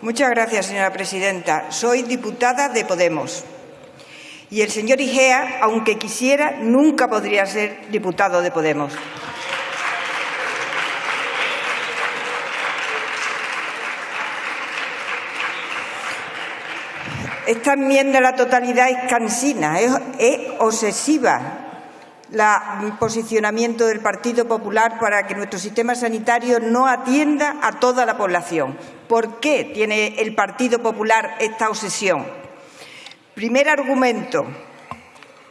Muchas gracias, señora presidenta. Soy diputada de Podemos. Y el señor Igea, aunque quisiera, nunca podría ser diputado de Podemos. Esta enmienda a la totalidad es cansina, es, obsesiva el posicionamiento del Partido Popular para que nuestro sistema sanitario no atienda a toda la población. ¿Por qué tiene el Partido Popular esta obsesión? Primer argumento.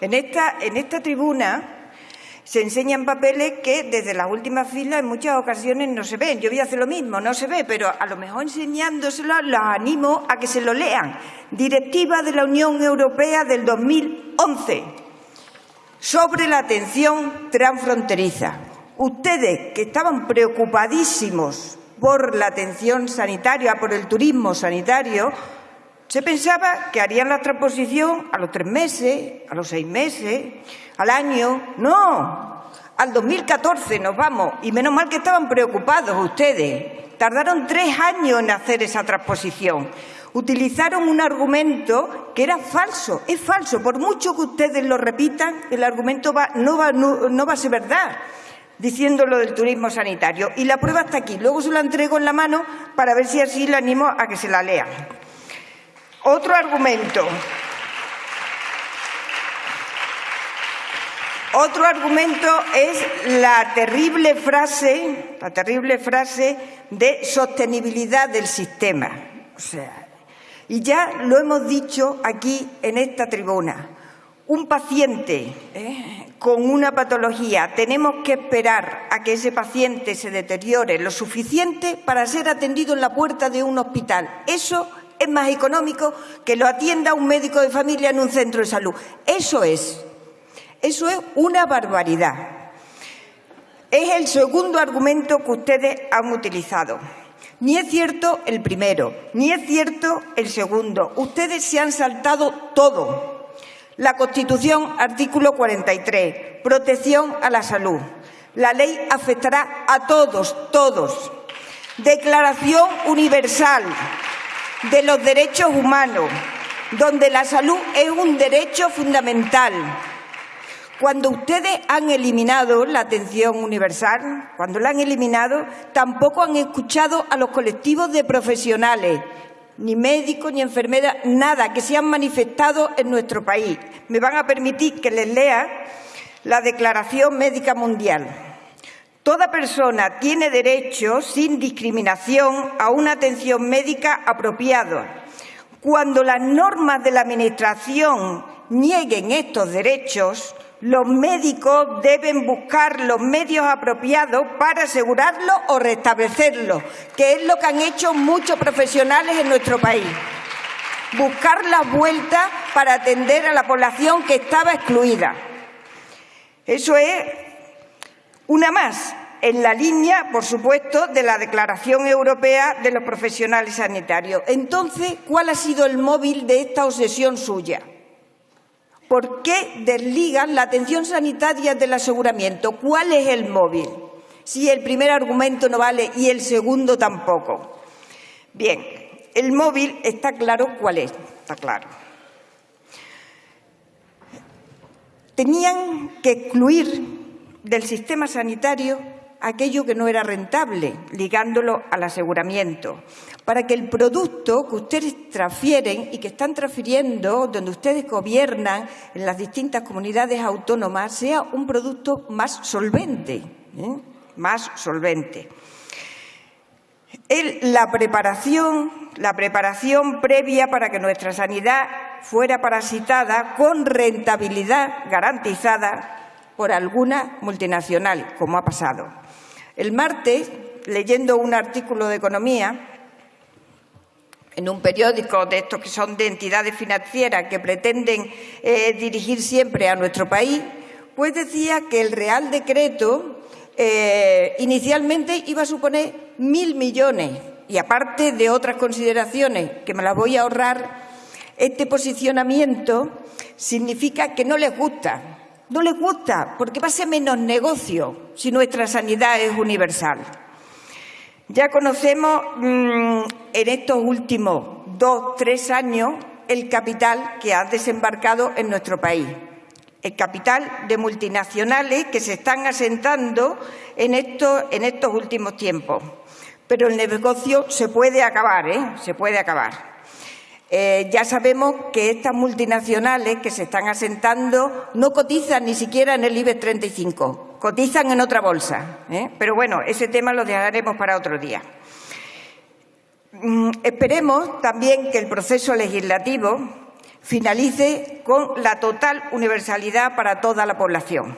En esta, tribuna se enseñan papeles que desde las últimas filas en muchas ocasiones no se ven. Yo voy a hacer lo mismo, no se ve, pero a lo mejor enseñándoselo los animo a que se lo lean. Directiva de la Unión Europea del 2011 sobre la atención transfronteriza. Ustedes que estaban preocupadísimos por la atención sanitaria, por el turismo sanitario, se pensaba que harían la transposición a los tres meses, a los seis meses, al año. No, al 2014 nos vamos. Y menos mal que estaban preocupados ustedes. Tardaron tres años en hacer esa transposición. Utilizaron un argumento que era falso, es falso. Por mucho que ustedes lo repitan, el argumento no, va, no va a ser verdad diciendo lo del turismo sanitario. Y la prueba está aquí. Luego se la entrego en la mano para ver si así le animo a que se la lean. Otro argumento. Otro argumento es la terrible frase, la terrible frase de sostenibilidad del sistema. O sea, y ya lo hemos dicho aquí en esta tribuna. Un paciente ¿eh? con una patología tenemos que esperar a que ese paciente se deteriore lo suficiente para ser atendido en la puerta de un hospital. Eso es más económico que lo atienda un médico de familia en un centro de salud. Eso es. Eso es una barbaridad. Es el segundo argumento que ustedes han utilizado. Ni es cierto el primero, ni es cierto el segundo. Ustedes se han saltado todo. La Constitución, artículo 43, protección a la salud. La ley afectará a todos, todos. Declaración universal de los derechos humanos, donde la salud es un derecho fundamental. Cuando ustedes han eliminado la atención universal, cuando la han eliminado, tampoco han escuchado a los colectivos de profesionales, ni médicos ni enfermeras, nada, que se han manifestado en nuestro país. Me van a permitir que les lea la Declaración Médica Mundial. Toda persona tiene derecho, sin discriminación, a una atención médica apropiada. Cuando las normas de la Administración nieguen estos derechos, los médicos deben buscar los medios apropiados para asegurarlo o restablecerlo, que es lo que han hecho muchos profesionales en nuestro país. Buscar la vuelta para atender a la población que estaba excluida. Eso es una más, en la línea, por supuesto, de la Declaración Europea de los Profesionales Sanitarios. Entonces, ¿cuál ha sido el móvil de esta obsesión suya? ¿Por qué desligan la atención sanitaria del aseguramiento? ¿Cuál es el móvil? Si el primer argumento no vale y el segundo tampoco. Bien, el móvil está claro cuál es, está claro. Tenían que excluir del sistema sanitario aquello que no era rentable, ligándolo al aseguramiento, para que el producto que ustedes transfieren y que están transfiriendo donde ustedes gobiernan en las distintas comunidades autónomas sea un producto más solvente, ¿eh? más solvente. la preparación, la preparación previa para que nuestra sanidad fuera parasitada con rentabilidad garantizada por alguna multinacional, como ha pasado. El martes, leyendo un artículo de economía en un periódico de estos que son de entidades financieras que pretenden eh, dirigir siempre a nuestro país, pues decía que el Real Decreto eh, inicialmente iba a suponer mil millones y aparte de otras consideraciones que me las voy a ahorrar, este posicionamiento significa que no les gusta no les gusta porque va a ser menos negocio si nuestra sanidad es universal. Ya conocemos mm, en estos últimos dos, tres años el capital que ha desembarcado en nuestro país. El capital de multinacionales que se están asentando en, en estos últimos tiempos. Pero el negocio se puede acabar, ¿eh? Se puede acabar. Eh, ya sabemos que estas multinacionales que se están asentando no cotizan ni siquiera en el IBEX 35, cotizan en otra bolsa. ¿eh? Pero bueno, ese tema lo dejaremos para otro día. Mm, esperemos también que el proceso legislativo finalice con la total universalidad para toda la población.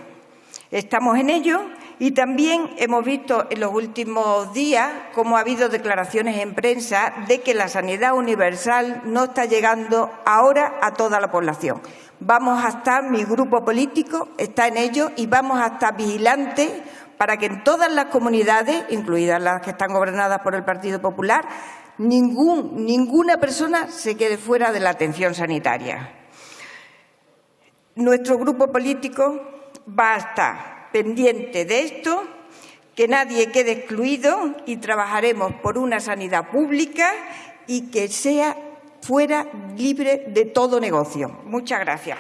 Estamos en ello y también hemos visto en los últimos días cómo ha habido declaraciones en prensa de que la sanidad universal no está llegando ahora a toda la población. Vamos a estar, mi grupo político está en ello y vamos a estar vigilantes para que en todas las comunidades, incluidas las que están gobernadas por el Partido Popular, ningún, ninguna persona se quede fuera de la atención sanitaria. Nuestro grupo político va a estar pendiente de esto, que nadie quede excluido y trabajaremos por una sanidad pública y que sea fuera libre de todo negocio. Muchas gracias.